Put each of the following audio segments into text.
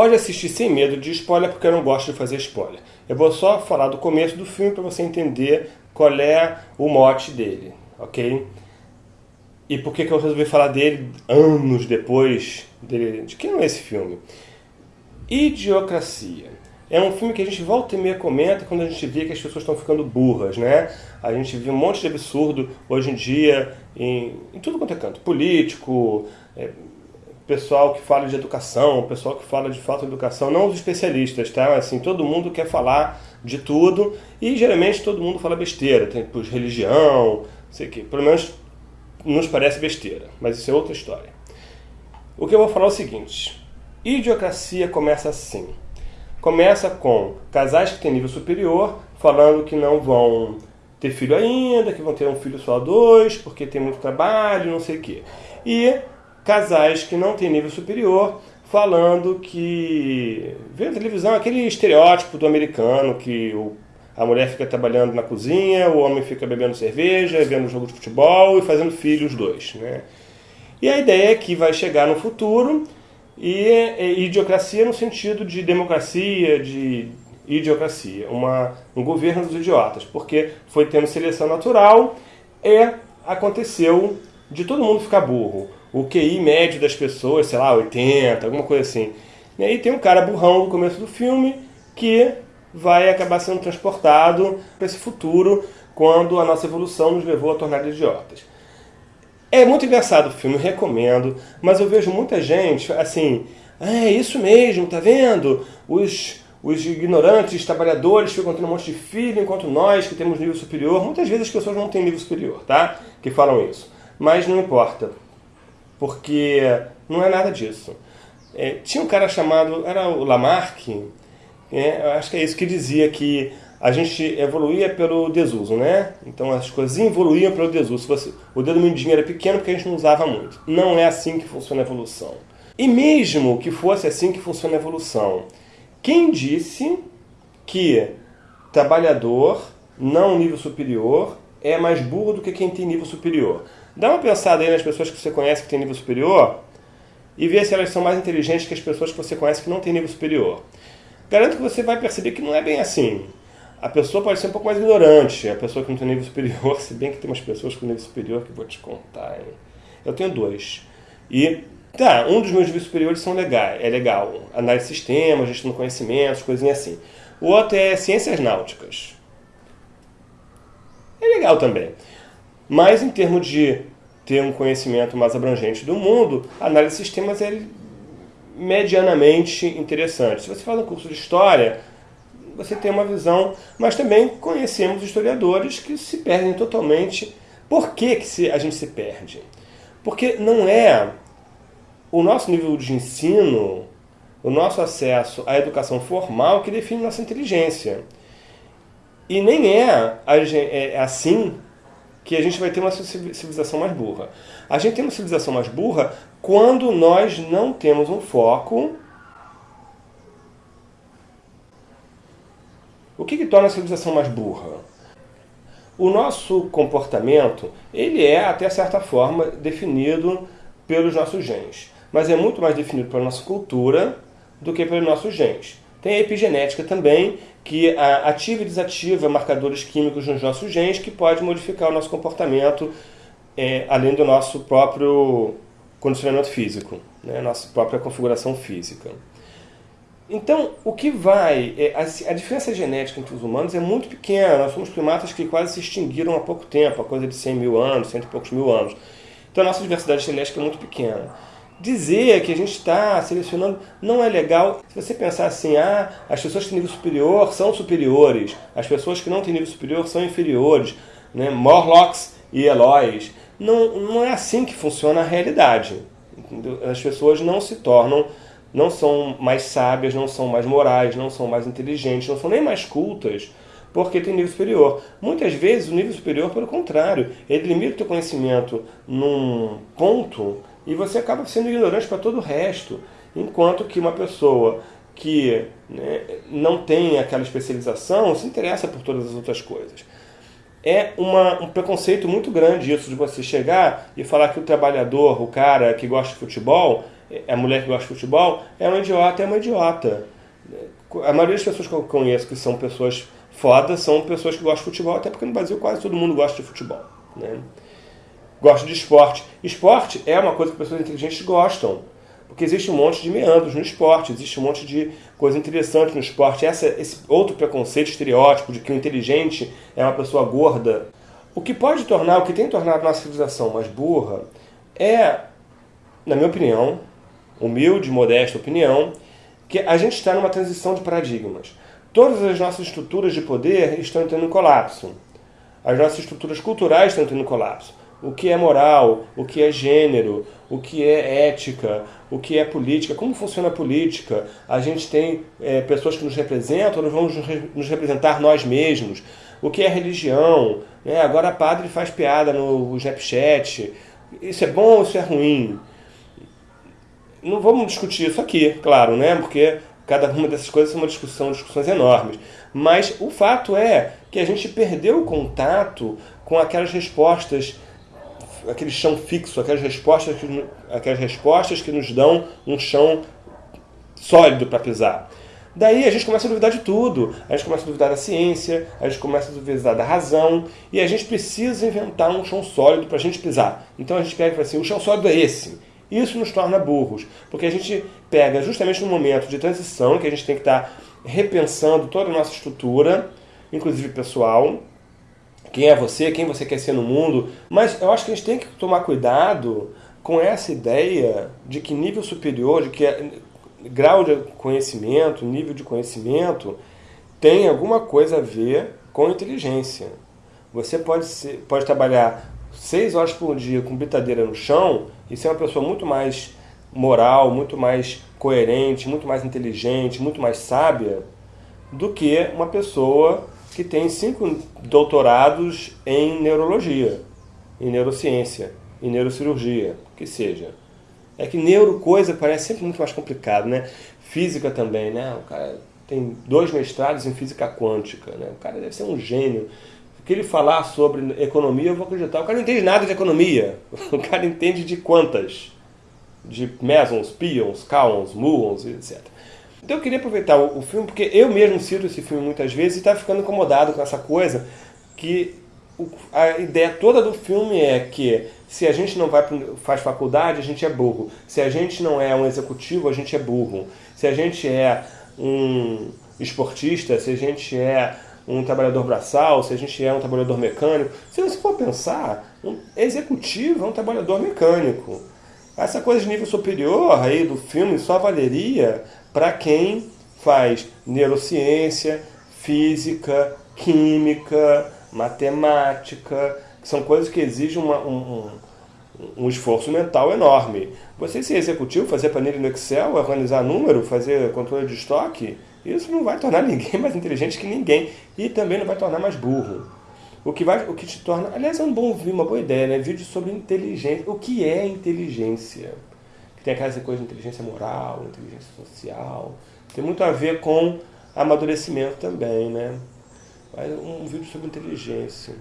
pode assistir sem medo de spoiler, porque eu não gosto de fazer spoiler. Eu vou só falar do começo do filme para você entender qual é o mote dele, ok? E por que, que eu resolvi falar dele anos depois dele, de quem é esse filme? Idiocracia. É um filme que a gente volta e meia comenta quando a gente vê que as pessoas estão ficando burras, né? A gente vê um monte de absurdo hoje em dia em, em tudo quanto é canto. Político, é, pessoal que fala de educação, pessoal que fala de falta de educação, não os especialistas, tá? Assim, todo mundo quer falar de tudo e geralmente todo mundo fala besteira. Tem tipo, religião, sei que. Pelo menos nos parece besteira, mas isso é outra história. O que eu vou falar é o seguinte: idiocracia começa assim. Começa com casais que têm nível superior falando que não vão ter filho ainda, que vão ter um filho só dois, porque tem muito trabalho, não sei o quê. E casais que não têm nível superior falando que vê na televisão aquele estereótipo do americano que o, a mulher fica trabalhando na cozinha, o homem fica bebendo cerveja, vendo jogo de futebol e fazendo filhos dois, né? E a ideia é que vai chegar no futuro e, e idiocracia no sentido de democracia, de idiocracia, uma, um governo dos idiotas, porque foi tendo seleção natural e aconteceu de todo mundo ficar burro. O QI médio das pessoas, sei lá, 80, alguma coisa assim. E aí tem um cara burrão no começo do filme que vai acabar sendo transportado para esse futuro quando a nossa evolução nos levou a tornar idiotas. É muito engraçado o filme, recomendo, mas eu vejo muita gente assim, ah, é isso mesmo, tá vendo? Os, os ignorantes, trabalhadores ficam tendo um monte de filho, enquanto nós que temos nível superior, muitas vezes as pessoas não têm nível superior, tá? Que falam isso. Mas não importa, porque não é nada disso. É, tinha um cara chamado, era o Lamarck, é, acho que é isso que dizia que a gente evoluía pelo desuso, né? Então as coisas evoluíam pelo desuso. Você, o dedo mindinho era pequeno porque a gente não usava muito. Não é assim que funciona a evolução. E mesmo que fosse assim que funciona a evolução, quem disse que trabalhador não nível superior é mais burro do que quem tem nível superior? Dá uma pensada aí nas pessoas que você conhece que tem nível superior e vê se elas são mais inteligentes que as pessoas que você conhece que não tem nível superior. Garanto que você vai perceber que não é bem assim a pessoa pode ser um pouco mais ignorante, a pessoa que não tem nível superior, se bem que tem umas pessoas com nível superior que eu vou te contar. Hein? Eu tenho dois. E, tá, um dos meus níveis superiores são legais, é legal. Análise de sistemas, gestão de conhecimentos, coisinha assim. O outro é ciências náuticas. É legal também. Mas em termos de ter um conhecimento mais abrangente do mundo, a análise de sistemas é medianamente interessante. Se você faz um curso de história, você tem uma visão, mas também conhecemos historiadores que se perdem totalmente. Por que, que a gente se perde? Porque não é o nosso nível de ensino, o nosso acesso à educação formal que define nossa inteligência. E nem é, é assim que a gente vai ter uma civilização mais burra. A gente tem uma civilização mais burra quando nós não temos um foco O que, que torna a civilização mais burra? O nosso comportamento, ele é, até certa forma, definido pelos nossos genes. Mas é muito mais definido pela nossa cultura do que pelos nossos genes. Tem a epigenética também, que ativa e desativa marcadores químicos nos nossos genes, que pode modificar o nosso comportamento, é, além do nosso próprio condicionamento físico, né? nossa própria configuração física. Então, o que vai... É, a, a, diferença genética entre os humanos é muito pequena. Nós somos primatas que quase se extinguiram há pouco tempo, há coisa de 100 mil anos, cento e poucos mil anos. Então, a nossa diversidade genética é muito pequena. Dizer que a gente está selecionando não é legal. Se você pensar assim, ah, as pessoas que têm nível superior são superiores, as pessoas que não têm nível superior são inferiores, né? Morlocks e Eloys. Não, não é assim que funciona a realidade. As pessoas não se tornam não são mais sábias, não são mais morais, não são mais inteligentes, não são nem mais cultas, porque tem nível superior. Muitas vezes o nível superior, pelo contrário, ele limita o teu conhecimento num ponto e você acaba sendo ignorante para todo o resto. Enquanto que uma pessoa que né, não tem aquela especialização se interessa por todas as outras coisas. É uma, um preconceito muito grande isso de você chegar e falar que o trabalhador, o cara que gosta de futebol, a mulher que gosta de futebol é uma idiota, é uma idiota. A maioria das pessoas que eu conheço que são pessoas fodas são pessoas que gostam de futebol, até porque no Brasil quase todo mundo gosta de futebol. Né? Gosta de esporte. Esporte é uma coisa que pessoas inteligentes gostam. Porque existe um monte de meandros no esporte, existe um monte de coisa interessante no esporte. Essa, esse outro preconceito, estereótipo de que o inteligente é uma pessoa gorda. O que pode tornar, o que tem tornado nossa civilização mais burra é, na minha opinião, humilde, modesta opinião, que a gente está numa transição de paradigmas. Todas as nossas estruturas de poder estão entrando em colapso. As nossas estruturas culturais estão entrando em colapso. O que é moral, o que é gênero, o que é ética, o que é política, como funciona a política. A gente tem é, pessoas que nos representam, nós vamos nos representar nós mesmos. O que é religião. Né? Agora padre faz piada no Snapchat. Isso é bom ou isso é ruim? Não vamos discutir isso aqui, claro, né? porque cada uma dessas coisas é uma discussão, discussões enormes. Mas o fato é que a gente perdeu o contato com aquelas respostas aquele chão fixo, aquelas respostas que, aquelas respostas que nos dão um chão sólido para pisar. Daí a gente começa a duvidar de tudo. A gente começa a duvidar da ciência, a gente começa a duvidar da razão, e a gente precisa inventar um chão sólido para a gente pisar. Então a gente pega e fala assim, o chão sólido é esse. Isso nos torna burros, porque a gente pega justamente no momento de transição, que a gente tem que estar tá repensando toda a nossa estrutura, inclusive pessoal, quem é você, quem você quer ser no mundo. Mas eu acho que a gente tem que tomar cuidado com essa ideia de que nível superior, de que é, grau de conhecimento, nível de conhecimento, tem alguma coisa a ver com inteligência. Você pode, ser, pode trabalhar seis horas por dia com britadeira no chão e ser uma pessoa muito mais moral, muito mais coerente, muito mais inteligente, muito mais sábia do que uma pessoa que tem cinco doutorados em neurologia, em neurociência, em neurocirurgia, que seja. É que neurocoisa parece sempre muito mais complicado, né? Física também, né? O cara tem dois mestrados em física quântica, né? O cara deve ser um gênio. O que ele falar sobre economia, eu vou acreditar. O cara não entende nada de economia. O cara entende de quantas. De mesons, pions, kaons, muons, etc. Então eu queria aproveitar o, o filme, porque eu mesmo cito esse filme muitas vezes e está ficando incomodado com essa coisa que o, a ideia toda do filme é que se a gente não vai faz faculdade, a gente é burro. Se a gente não é um executivo, a gente é burro. Se a gente é um esportista, se a gente é um trabalhador braçal, se a gente é um trabalhador mecânico. Se você for pensar, um executivo é um trabalhador mecânico. Essa coisa de nível superior aí do filme só valeria para quem faz neurociência, física, química, matemática, que são coisas que exigem uma, um, um, esforço mental enorme. Você ser executivo, fazer planilha no Excel, organizar número, fazer controle de estoque, isso não vai tornar ninguém mais inteligente que ninguém e também não vai tornar mais burro. O que, vai, o que te torna... Aliás, é um bom, uma boa ideia, né? Vídeo sobre inteligência. O que é inteligência? Tem aquela coisa de inteligência moral, inteligência social. Tem muito a ver com amadurecimento também, né? Um vídeo sobre inteligência.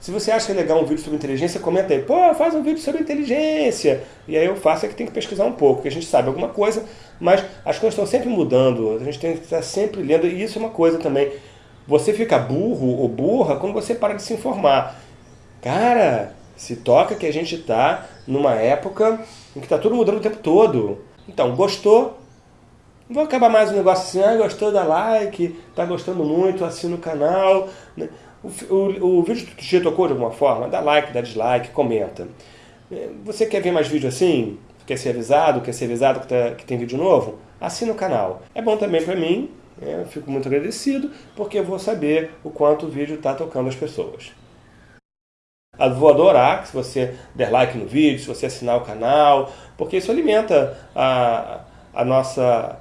Se você acha legal um vídeo sobre inteligência, comenta aí. Pô, faz um vídeo sobre inteligência. E aí eu faço é que tem que pesquisar um pouco, porque a gente sabe alguma coisa, mas as coisas estão sempre mudando. A gente tem que estar sempre lendo. E isso é uma coisa também. Você fica burro ou burra quando você para de se informar. Cara, se toca que a gente está numa época em que está tudo mudando o tempo todo. Então, gostou? Não vou acabar mais um negócio assim, ah, gostou, dá like, tá gostando muito, assina o canal. Né? O, o, o vídeo te tocou de alguma forma? Dá like, dá dislike, comenta. É, você quer ver mais vídeo assim? Quer ser avisado? Quer ser avisado que, tá, que tem vídeo novo? Assina o canal. É bom também para mim, né? eu fico muito agradecido, porque eu vou saber o quanto o vídeo está tocando as pessoas. Vou adorar se você der like no vídeo, se você assinar o canal, porque isso alimenta a, a nossa...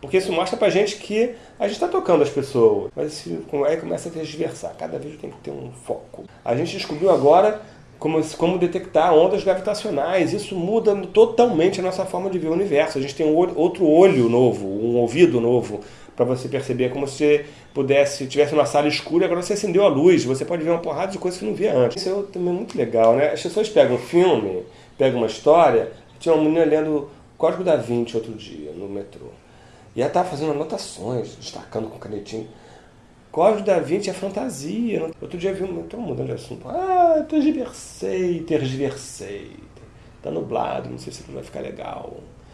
Porque isso mostra pra gente que a gente está tocando as pessoas, mas aí começa a ter diversar. Cada vídeo tem que ter um foco. A gente descobriu agora como, como detectar ondas gravitacionais. Isso muda totalmente a nossa forma de ver o universo. A gente tem um olho, outro olho novo, um ouvido novo para você perceber, como se pudesse, tivesse uma sala escura e agora você acendeu a luz, você pode ver uma porrada de coisas que não via antes. Isso é também muito legal, né? As pessoas pegam um filme, pegam uma história, tinha uma menina lendo Código da Vinci outro dia no metrô. E ela estava fazendo anotações, destacando com canetinho. Código da Vinci é fantasia. Outro dia vi um. Estou mudando de assunto. Ah, tergiversei, tergiversei. Tá nublado, não sei se vai ficar legal.